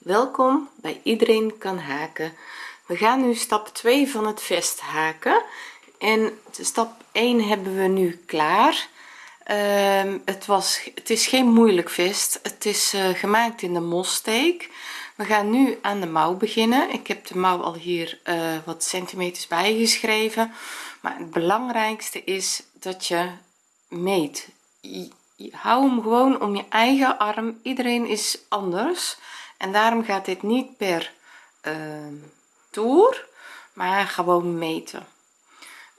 welkom bij iedereen kan haken. We gaan nu stap 2 van het vest haken. En stap 1 hebben we nu klaar. Ehm, het was het is geen moeilijk vest. Het is eh, gemaakt in de mossteek we gaan nu aan de mouw beginnen. Ik heb de mouw al hier uh, wat centimeters bijgeschreven. Maar het belangrijkste is dat je meet. Hou hem gewoon om je eigen arm. Iedereen is anders en daarom gaat dit niet per uh, toer maar gewoon meten.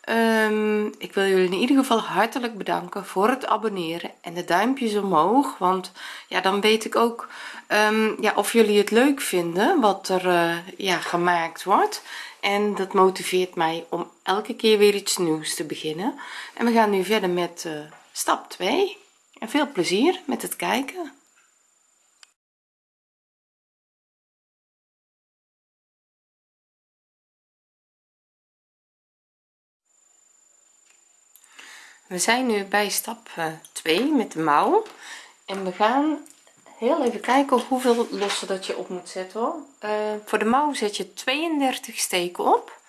Um, ik wil jullie in ieder geval hartelijk bedanken voor het abonneren en de duimpjes omhoog want ja dan weet ik ook um, ja of jullie het leuk vinden wat er uh, ja gemaakt wordt. En dat motiveert mij om elke keer weer iets nieuws te beginnen. En we gaan nu verder met uh, stap 2 en veel plezier met het kijken we zijn nu bij stap 2 eh, met de mouw. En we gaan heel even kijken hoeveel lossen dat je op moet zetten hoor. Uh, voor de mouw zet je 32 steken op.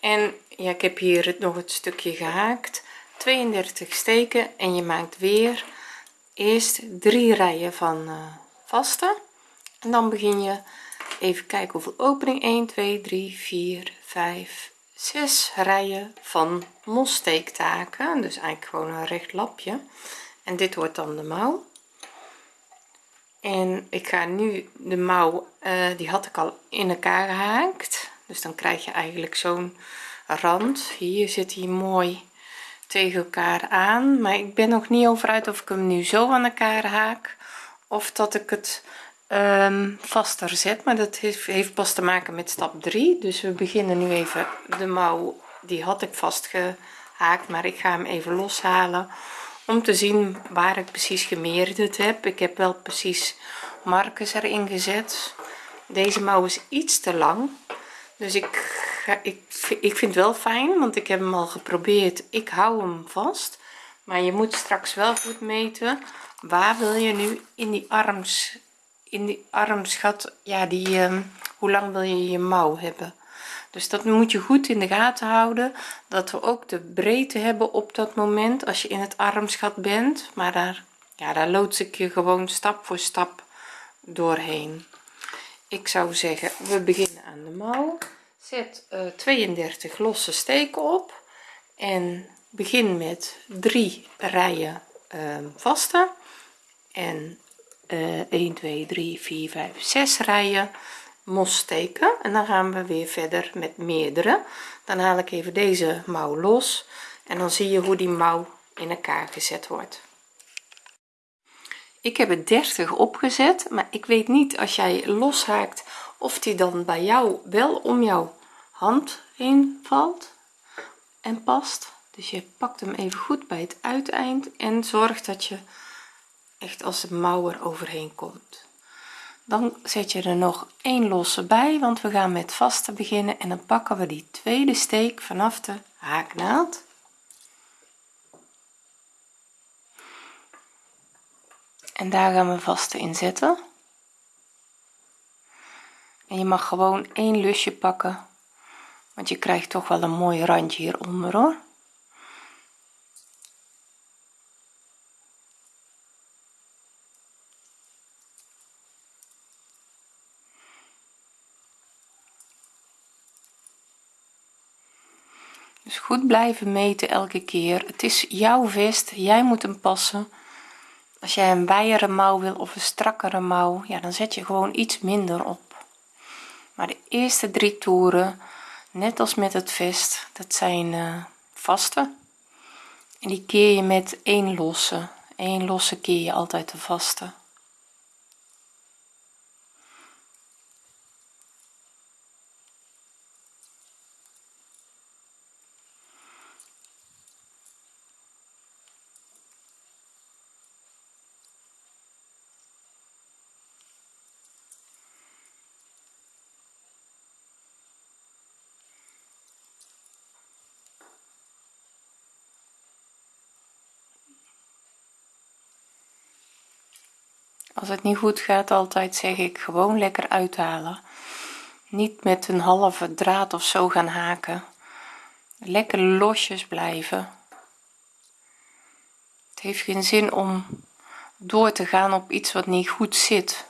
En ja ik heb hier nog het stukje gehaakt. 32 steken en je maakt weer eerst drie rijen van uh, vaste. En dan begin je even kijken hoeveel opening. 1 2 3 4 5 6 rijen van mossteektaken dus eigenlijk gewoon een recht lapje. En dit wordt dan de mouw. En ik ga nu de mouw uh, die had ik al in elkaar gehaakt. Dus dan krijg je eigenlijk zo'n rand. Hier zit hij mooi tegen elkaar aan. Maar ik ben nog niet over uit of ik hem nu zo aan elkaar haak of dat ik het um, vaster zet maar dat heeft, heeft pas te maken met stap 3 dus we beginnen nu even de mouw die had ik vastgehaakt maar ik ga hem even loshalen om te zien waar ik precies gemeerderd heb. Ik heb wel precies markers erin gezet. Deze mouw is iets te lang dus ik ik, ik vind wel fijn want ik heb hem al geprobeerd. Ik hou hem vast maar je moet straks wel goed meten. Waar wil je nu in die arms in die armsgat ja die um, hoe lang wil je je mouw hebben? Dus dat moet je goed in de gaten houden dat we ook de breedte hebben op dat moment als je in het armsgat bent. Maar daar ja daar loods ik je gewoon stap voor stap doorheen. Ik zou zeggen we beginnen aan de mouw. Zet uh, eh, 32 losse steken op en begin met drie rijen uh, vaste. En uh, 1 2 3 4 5 6 rijen mos steken. En dan gaan we weer verder met meerdere. Dan haal ik even deze mouw los. En dan zie je hoe die mouw in elkaar gezet wordt. Ik heb het 30 opgezet maar ik weet niet als jij loshaakt of die dan bij jou wel om jouw hand heen valt en past. Dus je pakt hem even goed bij het uiteind en zorgt dat je echt als de mouw er overheen komt. Dan zet je er nog een losse bij want we gaan met vaste beginnen en dan pakken we die tweede steek vanaf de haaknaald. En daar gaan we vaste in zetten. En je mag gewoon één lusje pakken want je krijgt toch wel een mooi randje hieronder hoor goed blijven meten elke keer. Het is jouw vest jij moet hem passen. Als jij een wijere mouw wil of een strakkere mouw ja dan zet je gewoon iets minder op. Maar de eerste drie toeren net als met het vest dat zijn uh, vaste. En die keer je met één losse. Één losse keer je altijd de vaste als het niet goed gaat altijd zeg ik gewoon lekker uithalen. Niet met een halve draad of zo gaan haken. Lekker losjes blijven. Het heeft geen zin om door te gaan op iets wat niet goed zit.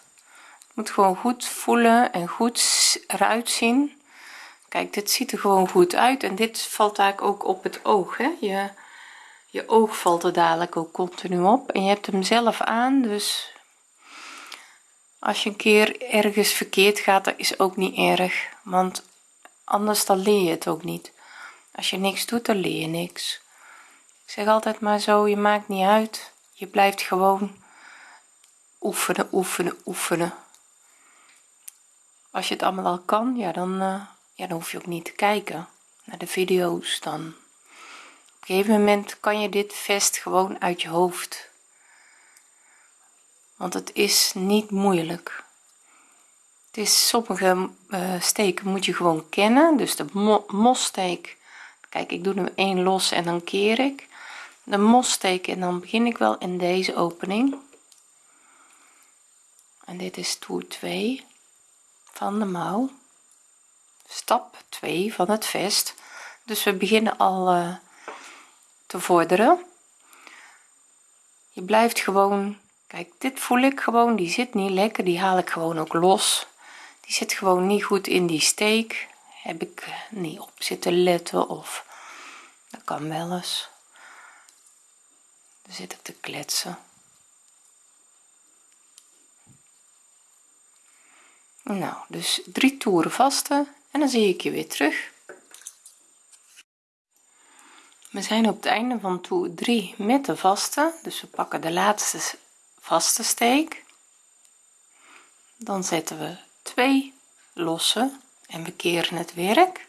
Het moet gewoon goed voelen en goed eruit zien. Kijk dit ziet er gewoon goed uit en dit valt eigenlijk ook op het oog hè? je je oog valt er dadelijk ook continu op en je hebt hem zelf aan dus als je een keer ergens verkeerd gaat dat is ook niet erg want anders dan leer je het ook niet. Als je niks doet dan leer je niks. Ik zeg altijd maar zo je maakt niet uit. Je blijft gewoon oefenen oefenen oefenen. Als je het allemaal al kan ja dan uh, ja dan hoef je ook niet te kijken naar de video's. Dan op een gegeven moment kan je dit vest gewoon uit je hoofd want het is niet moeilijk. Het is sommige uh, steken moet je gewoon kennen. Dus de mo mossteek kijk ik doe hem één los en dan keer ik. De mossteek en dan begin ik wel in deze opening. En dit is toer 2 van de mouw. Stap 2 van het vest. Dus we beginnen al uh, te vorderen. Je blijft gewoon kijk dit voel ik gewoon die zit niet lekker die haal ik gewoon ook los. Die zit gewoon niet goed in die steek. Heb ik niet op zitten letten of dat kan wel eens. Dan zit ik te kletsen. Nou dus drie toeren vaste en dan zie ik je weer terug. We zijn op het einde van toer 3 met de vaste dus we pakken de laatste vaste steek. Dan zetten we twee losse en we keren het werk.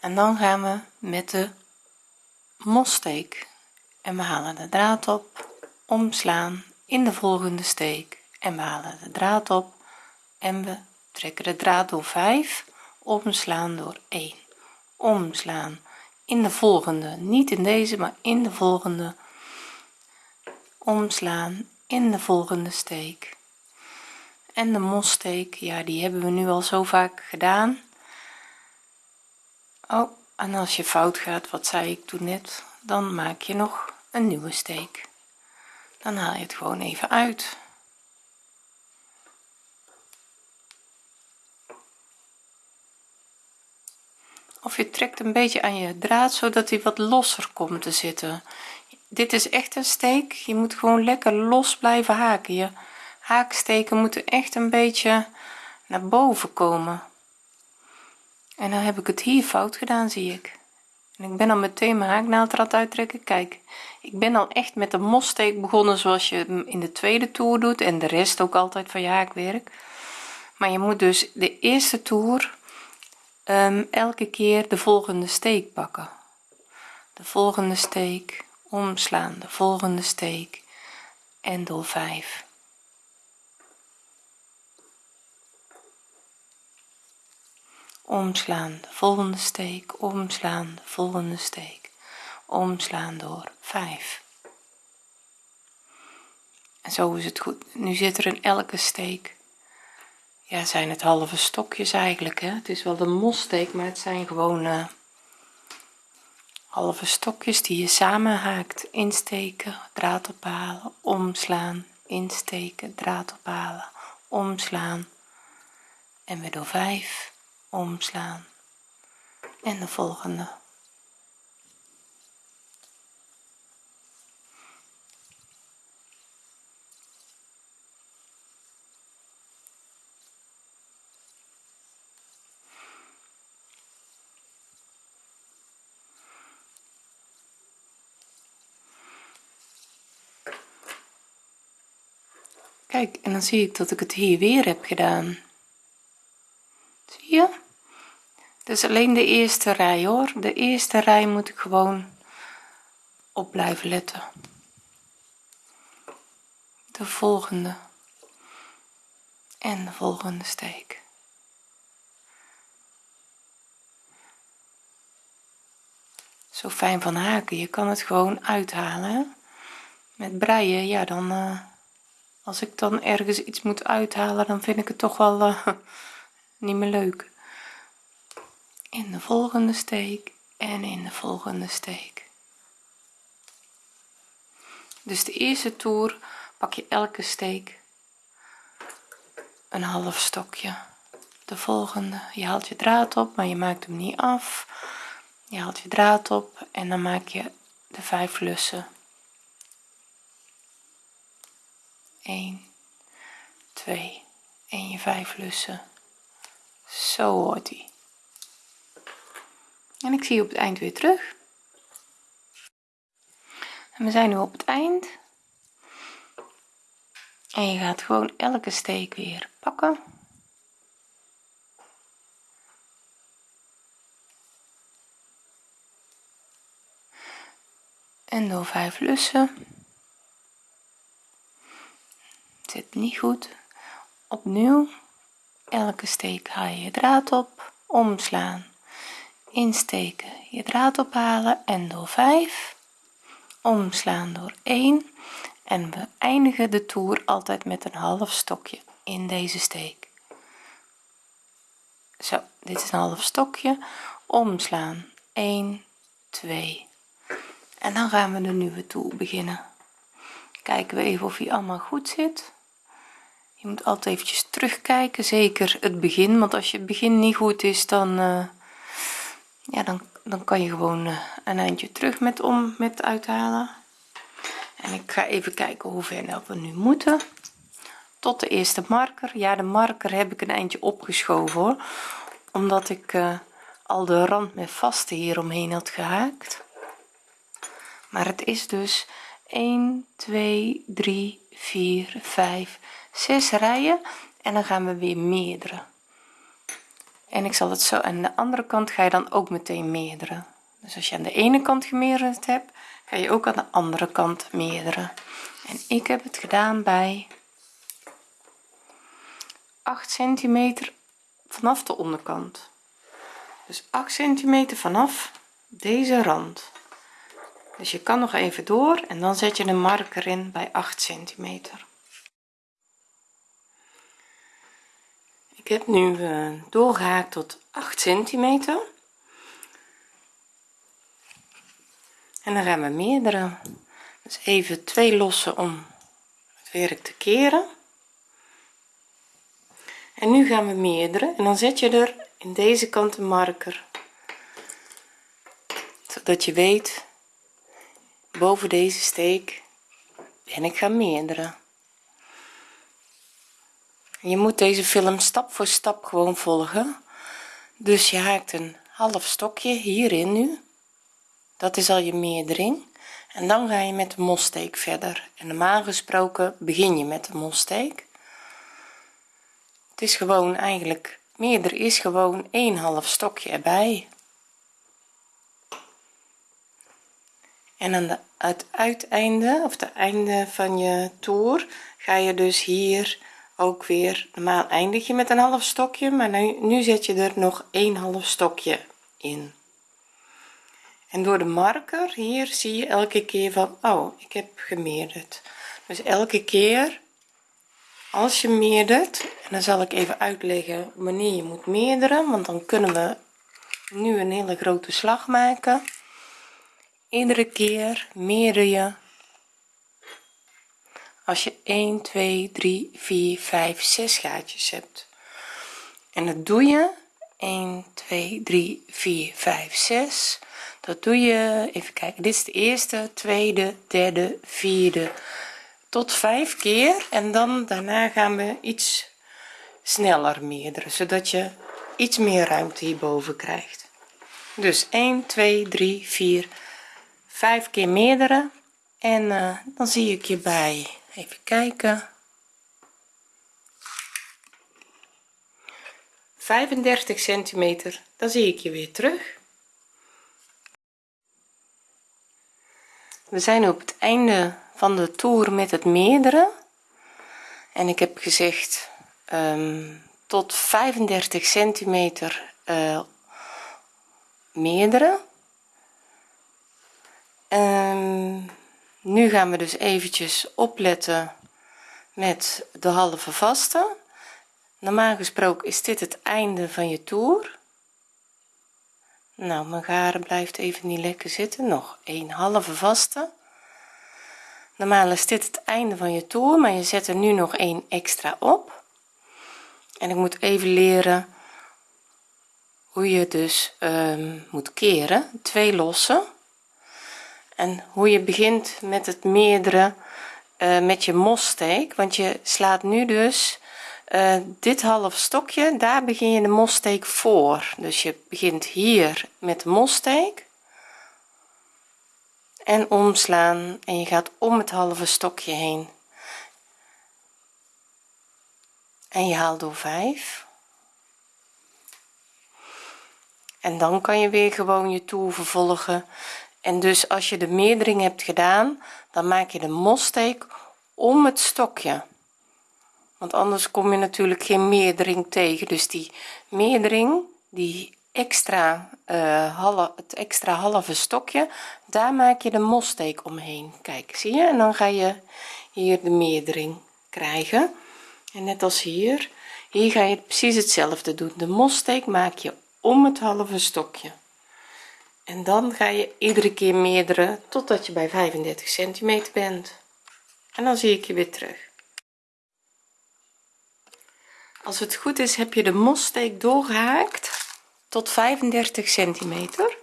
En dan gaan we met de mossteek en we halen de draad op omslaan in de volgende steek en we halen de draad op en we trekken de draad door 5 omslaan door 1 omslaan in de volgende niet in deze maar in de volgende omslaan in de volgende steek. En de mossteek ja die hebben we nu al zo vaak gedaan. Oh en als je fout gaat wat zei ik toen net dan maak je nog een nieuwe steek. Dan haal je het gewoon even uit. Of je trekt een beetje aan je draad zodat hij wat losser komt te zitten dit is echt een steek. Je moet gewoon lekker los blijven haken. Je haaksteken moeten echt een beetje naar boven komen. En dan heb ik het hier fout gedaan zie ik. En ik ben al meteen mijn haaknaald eruit uittrekken. Kijk ik ben al echt met de mossteek begonnen zoals je in de tweede toer doet en de rest ook altijd van je haakwerk. Maar je moet dus de eerste toer um, elke keer de volgende steek pakken. De volgende steek omslaan. De volgende steek. En door 5 omslaan. De volgende steek. Omslaan. De volgende steek. Omslaan door 5 en zo is het goed. Nu zit er in elke steek. Ja zijn het halve stokjes eigenlijk hè? Het is wel de mossteek maar het zijn gewoon uh, halve stokjes die je samen haakt insteken draad ophalen omslaan insteken draad ophalen omslaan. En weer door 5 omslaan. En de volgende kijk en dan zie ik dat ik het hier weer heb gedaan. Zie je? Dus alleen de eerste rij hoor. De eerste rij moet ik gewoon op blijven letten. De volgende. En de volgende steek. Zo fijn van haken je kan het gewoon uithalen met breien ja dan uh, als ik dan ergens iets moet uithalen dan vind ik het toch wel uh, niet meer leuk. In de volgende steek en in de volgende steek. Dus de eerste toer pak je elke steek een half stokje. De volgende je haalt je draad op maar je maakt hem niet af. Je haalt je draad op en dan maak je de vijf lussen 1 2 en je vijf lussen. Zo hoort hij. En ik zie je op het eind weer terug. En we zijn nu op het eind. En je gaat gewoon elke steek weer pakken. En door 5 lussen zit niet goed. Opnieuw elke steek haal je je draad op omslaan. Insteken je draad ophalen en door 5 omslaan door 1 en we eindigen de toer altijd met een half stokje in deze steek. Zo dit is een half stokje. Omslaan 1 2 en dan gaan we de nieuwe toer beginnen. Kijken we even of hij allemaal goed zit je moet altijd eventjes terugkijken zeker het begin. Want als je het begin niet goed is dan uh, ja dan, dan kan je gewoon uh, een eindje terug met om met uithalen. En ik ga even kijken hoe ver we nu moeten. Tot de eerste marker. Ja de marker heb ik een eindje opgeschoven omdat ik uh, al de rand met vaste hier omheen had gehaakt. Maar het is dus 1 2 3 4 5 6 rijen en dan gaan we weer meerdere. En ik zal het zo aan de andere kant ga je dan ook meteen meerdere. Dus als je aan de ene kant gemeerderd hebt ga je ook aan de andere kant meerdere. En ik heb het gedaan bij 8 centimeter vanaf de onderkant. Dus 8 centimeter vanaf deze rand. Dus je kan nog even door en dan zet je een marker in bij 8 centimeter ik heb nu uh, doorgehaakt tot 8 centimeter. En dan gaan we meerdere. Dus even twee lossen om het werk te keren. En nu gaan we meerdere. En dan zet je er in deze kant een marker zodat je weet boven deze steek en ik ga meerdere je moet deze film stap voor stap gewoon volgen. Dus je haakt een half stokje hierin nu. Dat is al je meerdering. En dan ga je met de molsteek verder. En normaal gesproken begin je met de molsteek het is gewoon eigenlijk meerder is gewoon een half stokje erbij. En aan de het uiteinde of het einde van je toer ga je dus hier ook weer. Normaal eindig je met een half stokje maar nu, nu zet je er nog een half stokje in. En door de marker hier zie je elke keer van oh ik heb gemeerderd. Dus elke keer als je meerdert en dan zal ik even uitleggen wanneer je moet meerderen want dan kunnen we nu een hele grote slag maken. Iedere keer meerder je als je 1 2 3 4 5 6 gaatjes hebt. En dat doe je 1 2 3 4 5 6 dat doe je even kijken dit is de eerste tweede derde vierde. Tot vijf keer en dan daarna gaan we iets sneller meerderen zodat je iets meer ruimte hierboven krijgt. Dus 1 2 3 4 5 keer meerdere en uh, dan zie ik je bij even kijken. 35 centimeter dan zie ik je weer terug. We zijn op het einde van de toer met het meerdere. En ik heb gezegd um, tot 35 centimeter uh, meerdere. Um, nu gaan we dus eventjes opletten met de halve vaste. Normaal gesproken is dit het einde van je toer. Nou mijn garen blijft even niet lekker zitten. Nog een halve vaste. Normaal is dit het einde van je toer maar je zet er nu nog een extra op. En ik moet even leren hoe je dus um, moet keren. Twee lossen en hoe je begint met het meerdere uh, met je mossteek want je slaat nu dus uh, dit half stokje daar begin je de mossteek voor. Dus je begint hier met de mossteek en omslaan en je gaat om het halve stokje heen. En je haalt door 5 en dan kan je weer gewoon je toer vervolgen en dus als je de meerdering hebt gedaan dan maak je de mossteek om het stokje. Want anders kom je natuurlijk geen meerdering tegen. Dus die meerdering die extra uh, halve, het extra halve stokje daar maak je de mossteek omheen. Kijk zie je? En dan ga je hier de meerdering krijgen. En net als hier hier ga je precies hetzelfde doen. De mossteek maak je om het halve stokje en dan ga je iedere keer meerdere totdat je bij 35 centimeter bent. En dan zie ik je weer terug. Als het goed is heb je de mossteek doorgehaakt tot 35 centimeter.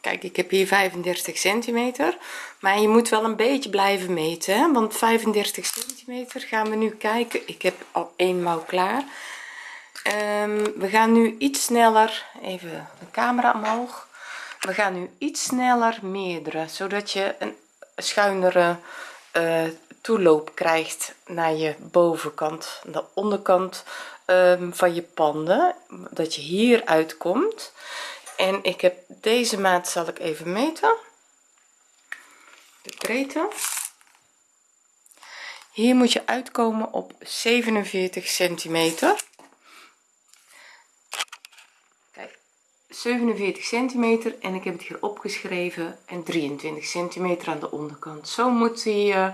Kijk ik heb hier 35 centimeter maar je moet wel een beetje blijven meten want 35 centimeter gaan we nu kijken. Ik heb al een mouw klaar um, we gaan nu iets sneller even de camera omhoog. We gaan nu iets sneller meerdere zodat je een schuinere uh, toeloop krijgt naar je bovenkant de onderkant um, van je panden dat je hier uitkomt. En ik heb deze maat zal ik even meten. De breedte. Hier moet je uitkomen op 47 centimeter 47 centimeter en ik heb het hier opgeschreven en 23 centimeter aan de onderkant. Zo moet hij uh,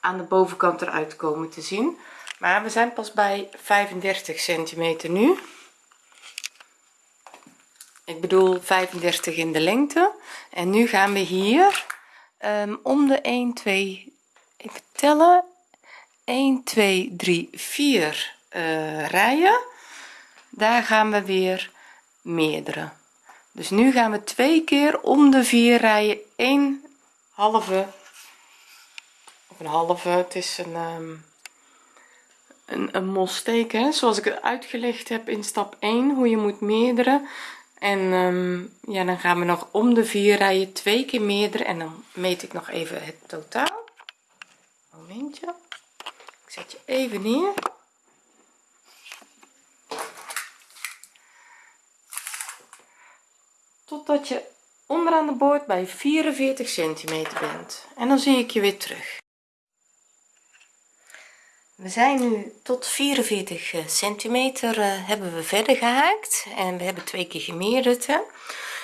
aan de bovenkant eruit komen te zien. Maar we zijn pas bij 35 centimeter nu. Ik bedoel 35 in de lengte. En nu gaan we hier um, om de 1 2 even tellen 1 2 3 4 uh, rijen. Daar gaan we weer meerdere. Dus nu gaan we twee keer om de vier rijen een halve of een halve. Het is een um, een, een mossteek hè, zoals ik het uitgelegd heb in stap 1 hoe je moet meerdere en um, ja dan gaan we nog om de vier rijen twee keer meerdere en dan meet ik nog even het totaal. Momentje. Ik zet je even neer totdat je onderaan de boord bij 44 centimeter bent. En dan zie ik je weer terug. We zijn nu tot 44 eh, centimeter uh, hebben we verder gehaakt. En we hebben twee keer gemeerderd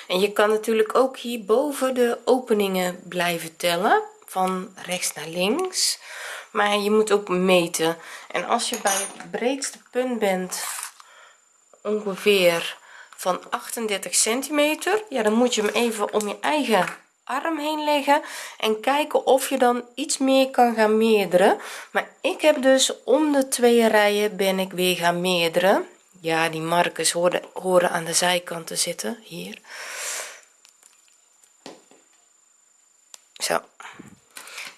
en je kan natuurlijk ook hier boven de openingen blijven tellen. Van rechts naar links. Maar je moet ook meten. En als je bij het breedste punt bent ongeveer van 38 centimeter. Ja dan moet je hem even om je eigen arm heen leggen en kijken of je dan iets meer kan gaan meerderen. Maar ik heb dus om de twee rijen ben ik weer gaan meerderen. Ja die markers horen, horen aan de zijkant te zitten. Hier. Zo.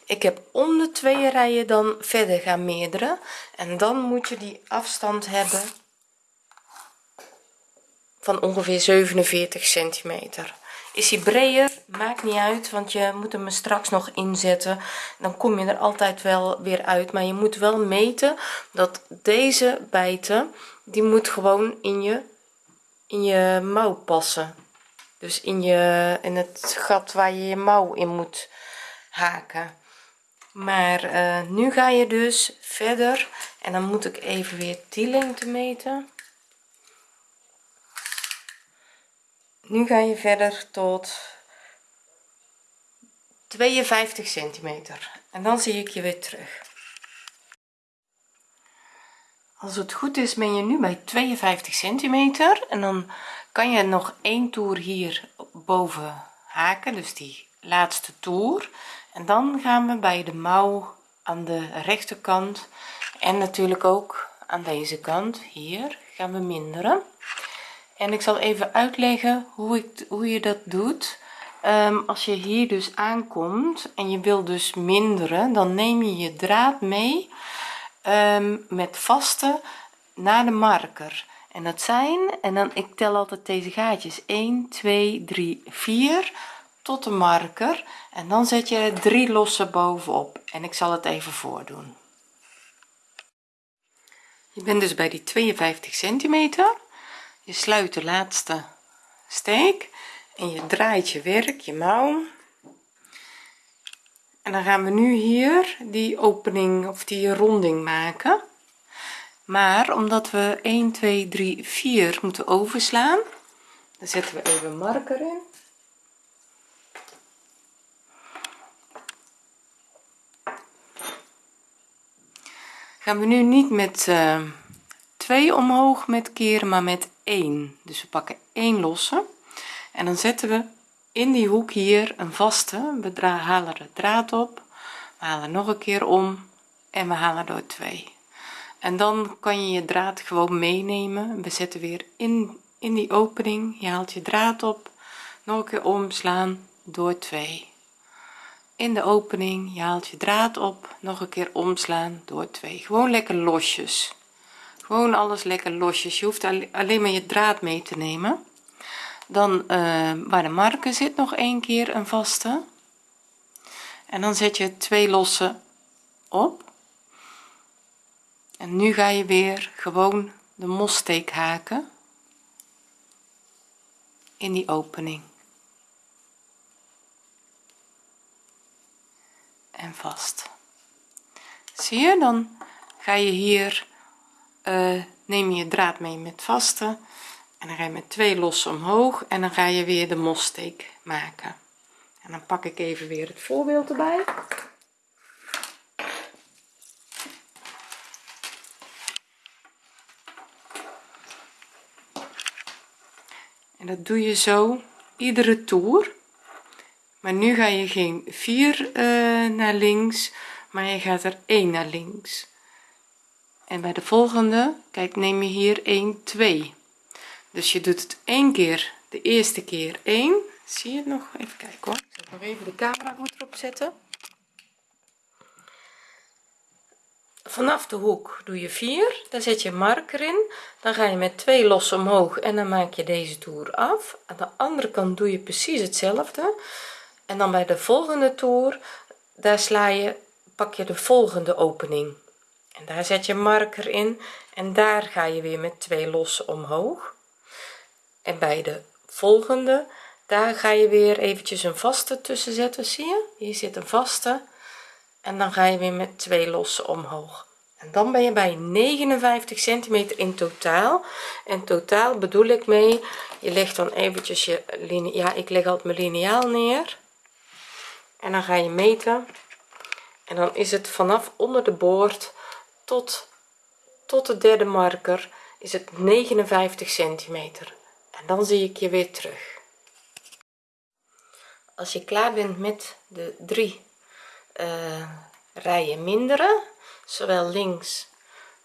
Ik heb om de twee rijen dan verder gaan meerderen. En dan moet je die afstand hebben van ongeveer 47 centimeter. Is hij breder? Maakt niet uit want je moet hem straks nog inzetten. Dan kom je er altijd wel weer uit. Maar je moet wel meten dat deze bijten die moet gewoon in je in je mouw passen. Dus in je in het gat waar je je mouw in moet haken. Maar uh, nu ga je dus verder. En dan moet ik even weer die lengte meten nu ga je verder tot 52 centimeter. En dan zie ik je weer terug. Als het goed is ben je nu bij 52 centimeter. En dan kan je nog één toer hier boven haken dus die laatste toer. En dan gaan we bij de mouw aan de rechterkant en natuurlijk ook aan deze kant hier gaan we minderen en ik zal even uitleggen hoe ik hoe je dat doet. Ehm, als je hier dus aankomt en je wil dus minderen dan neem je je draad mee ehm, met vaste naar de marker. En dat zijn en dan ik tel altijd deze gaatjes 1 2 3 4 tot de marker. En dan zet je drie losse bovenop. En ik zal het even voordoen. Je bent dus bij die 52 centimeter je sluit de laatste steek en je draait je werk je mouw. En dan gaan we nu hier die opening of die ronding maken. Maar omdat we 1 2 3 4 moeten overslaan dan zetten we even marker in. Gaan we nu niet met uh, 2 omhoog met keren maar met 1 dus we pakken 1 losse en dan zetten we in die hoek hier een vaste. We halen de draad op we halen nog een keer om en we halen door 2 en dan kan je je draad gewoon meenemen. We zetten weer in in die opening. Je haalt je draad op nog een keer omslaan door 2 in de opening je haalt je draad op nog een keer omslaan door 2 gewoon lekker losjes gewoon alles lekker losjes. Je hoeft alleen maar je draad mee te nemen. Dan uh, waar de marker zit nog een keer een vaste. En dan zet je twee losse op. En nu ga je weer gewoon de mossteek haken in die opening. En vast. Zie je? Dan ga je hier uh, neem je draad mee met vaste en dan ga je met twee losse omhoog en dan ga je weer de mossteek maken. En dan pak ik even weer het voorbeeld erbij. En dat doe je zo iedere toer maar nu ga je geen 4 uh, eh, naar links maar je gaat er 1 naar links en bij de volgende kijk neem je hier 1 2 dus je doet het één keer de eerste keer 1 zie je het nog? Even kijken hoor. Even de camera goed erop zetten? Vanaf de hoek doe je 4 dan zet je marker in. Dan ga je met twee losse omhoog en dan maak je deze toer af. Aan de andere kant doe je precies hetzelfde. En dan bij de volgende toer daar sla je pak je de volgende opening en daar zet je marker in en daar ga je weer met twee losse omhoog. En bij de volgende daar ga je weer eventjes een vaste tussen zetten zie je? Hier zit een vaste. En dan ga je weer met twee losse omhoog. En dan ben je bij 59 centimeter in totaal. En totaal bedoel ik mee je legt dan eventjes je ja ik leg altijd mijn liniaal neer. En dan ga je meten. En dan is het vanaf onder de boord tot tot de derde marker is het 59 centimeter. En dan zie ik je weer terug. Als je klaar bent met de drie uh, rijen minderen zowel links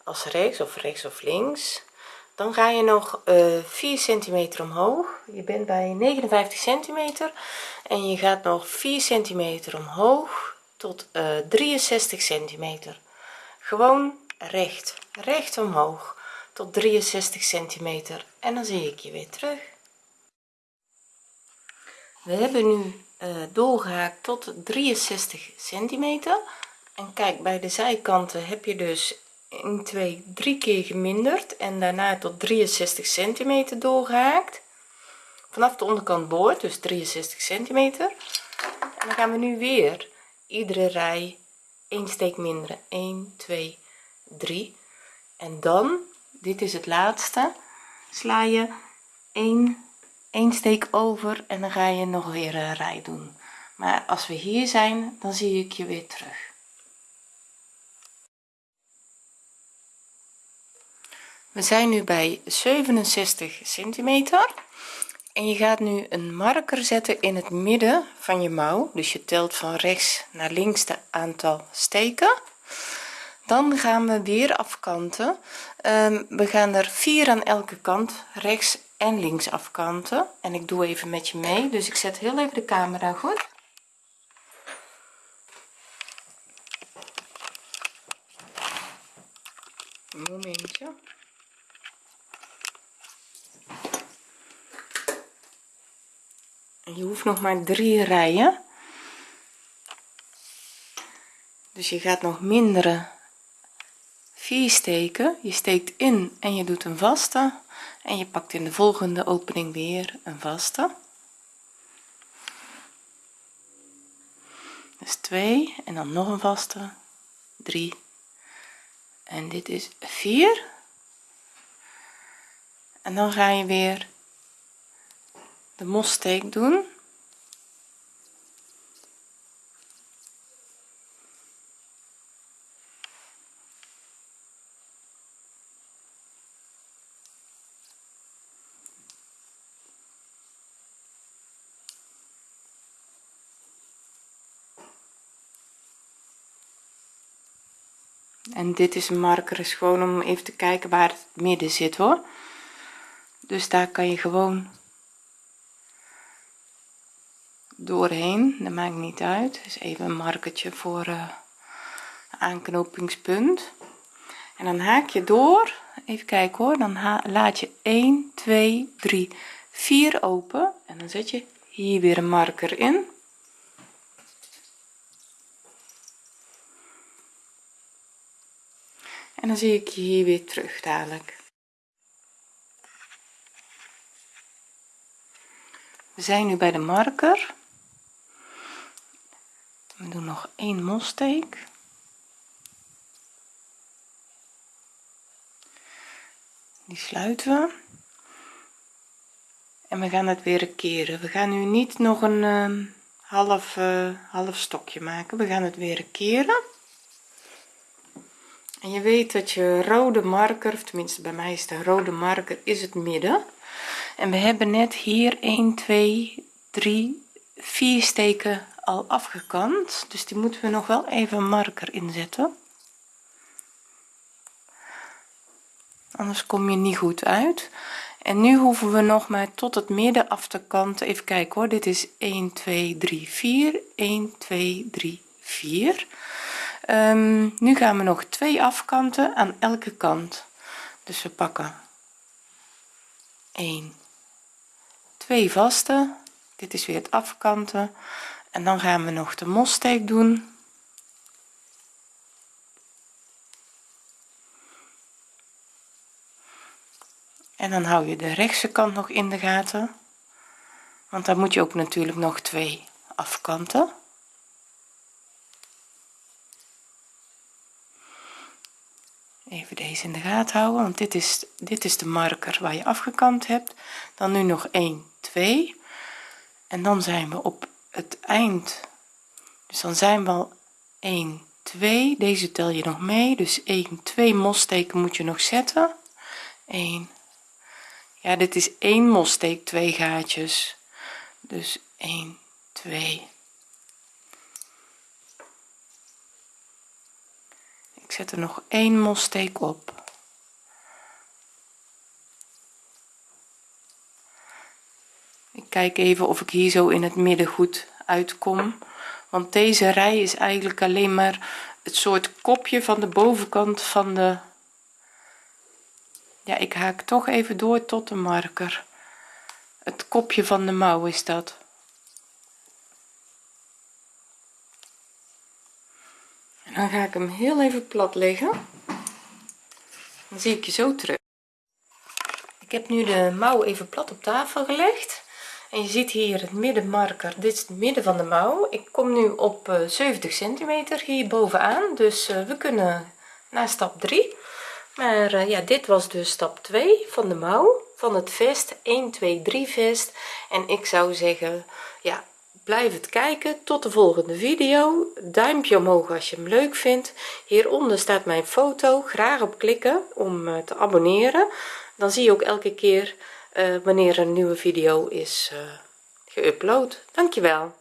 als rechts of rechts of links dan ga je nog uh, 4 centimeter omhoog. Je bent bij 59 centimeter en je gaat nog 4 centimeter omhoog tot uh, 63 centimeter gewoon recht. Recht omhoog. Tot 63 centimeter. En dan zie ik je weer terug. We hebben nu uh, doorgehaakt tot 63 centimeter. En kijk bij de zijkanten heb je dus 1 2 3 keer geminderd. En daarna tot 63 centimeter doorgehaakt. Vanaf de onderkant boord dus 63 centimeter. En dan gaan we nu weer iedere rij 1 steek minderen 1 2 3 en dan dit is het laatste sla je 1 1 steek over en dan ga je nog weer een rij doen. Maar als we hier zijn dan zie ik je weer terug. We zijn nu bij 67 centimeter en je gaat nu een marker zetten in het midden van je mouw. Dus je telt van rechts naar links de aantal steken. Dan gaan we weer afkanten. Um, we gaan er vier aan elke kant rechts en links afkanten. En ik doe even met je mee. Dus ik zet heel even de camera goed. Momentje je hoeft nog maar drie rijen. Dus je gaat nog mindere vier steken. Je steekt in en je doet een vaste. En je pakt in de volgende opening weer een vaste. Dus 2 en dan nog een vaste. 3 en dit is 4 en dan ga je weer de mossteek doen. En dit is een marker is gewoon om even te kijken waar het midden zit hoor. Dus daar kan je gewoon doorheen. Dat maakt niet uit. Dus even een markertje voor uh, aanknopingspunt. En dan haak je door. Even kijken hoor. Dan laat je 1 2 3 4 open. En dan zet je hier weer een marker in. En dan zie ik je hier weer terug dadelijk. We zijn nu bij de marker we doen nog één molsteek. Die sluiten we. En we gaan het weer keren. We gaan nu niet nog een uh, half uh, half stokje maken. We gaan het weer keren. En je weet dat je rode marker of tenminste bij mij is de rode marker is het midden. En we hebben net hier 1 2 3 4 steken al afgekant dus die moeten we nog wel even marker inzetten. Anders kom je niet goed uit. En nu hoeven we nog maar tot het midden af te kanten. Even kijken hoor dit is 1 2 3 4 1 2 3 4 um, nu gaan we nog twee afkanten aan elke kant. Dus we pakken 1 2 vaste. Dit is weer het afkanten en dan gaan we nog de mossteek doen. En dan hou je de rechtse kant nog in de gaten. Want dan moet je ook natuurlijk nog twee afkanten. Even deze in de gaten houden want dit is dit is de marker waar je afgekant hebt. Dan nu nog 1 2 en dan zijn we op het eind. Dus dan zijn we al 1 2 deze tel je nog mee. Dus 1 2 mossteken moet je nog zetten. 1 ja dit is 1 mossteek 2 gaatjes. Dus 1 2 ik zet er nog één mossteek op kijk even of ik hier zo in het midden goed uitkom. Want deze rij is eigenlijk alleen maar het soort kopje van de bovenkant van de ja ik haak toch even door tot de marker. Het kopje van de mouw is dat. En dan ga ik hem heel even plat leggen. Dan zie ik je zo terug. Ik heb nu de mouw even plat op tafel gelegd en je ziet hier het middenmarker. Dit is het midden van de mouw. Ik kom nu op 70 eh, centimeter hier bovenaan. Dus uh, we kunnen naar stap 3 maar uh, ja dit was dus stap 2 van de mouw van het vest. 1 2 3 vest. En ik zou zeggen ja blijf het kijken. Tot de volgende video. Duimpje omhoog als je hem leuk vindt. Hieronder staat mijn foto. Graag op klikken om eh, te abonneren. Dan zie je ook elke keer uh, wanneer een nieuwe video is uh, geüpload. Dankjewel